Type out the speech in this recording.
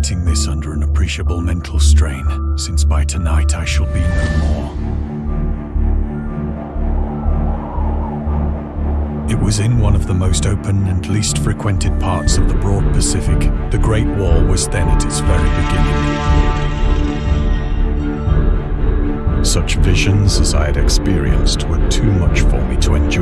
writing this under an appreciable mental strain, since by tonight I shall be no more. It was in one of the most open and least frequented parts of the broad Pacific. The Great War was then at its very beginning. Such visions as I had experienced were too much for me to endure.